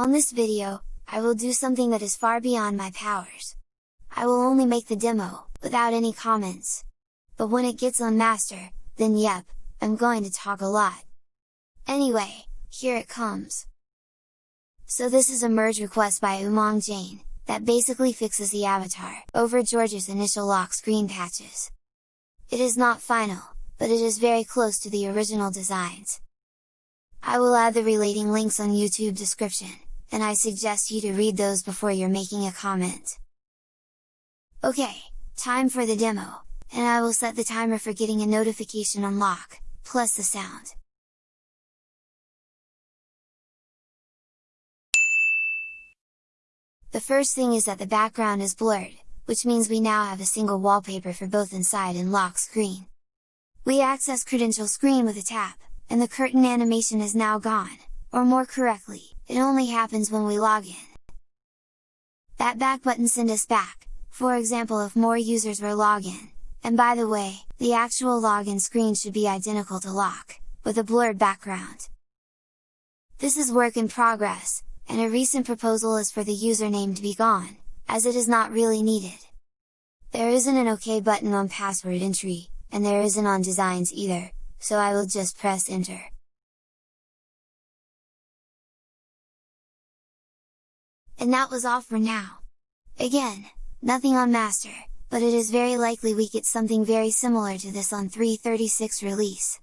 On this video, I will do something that is far beyond my powers. I will only make the demo, without any comments. But when it gets on master, then yep, I'm going to talk a lot. Anyway, here it comes. So this is a merge request by Umang Jain, that basically fixes the avatar, over George's initial lock screen patches. It is not final, but it is very close to the original designs. I will add the relating links on YouTube description, and I suggest you to read those before you're making a comment. Okay, time for the demo, and I will set the timer for getting a notification on lock, plus the sound. The first thing is that the background is blurred, which means we now have a single wallpaper for both inside and lock screen. We access credential screen with a tap, and the curtain animation is now gone, or more correctly, it only happens when we log in. That back button send us back, for example if more users were login, and by the way, the actual login screen should be identical to lock, with a blurred background. This is work in progress, and a recent proposal is for the username to be gone, as it is not really needed. There isn't an OK button on password entry, and there isn't on designs either, so I will just press enter. And that was all for now. Again, nothing on master, but it is very likely we get something very similar to this on 336 release.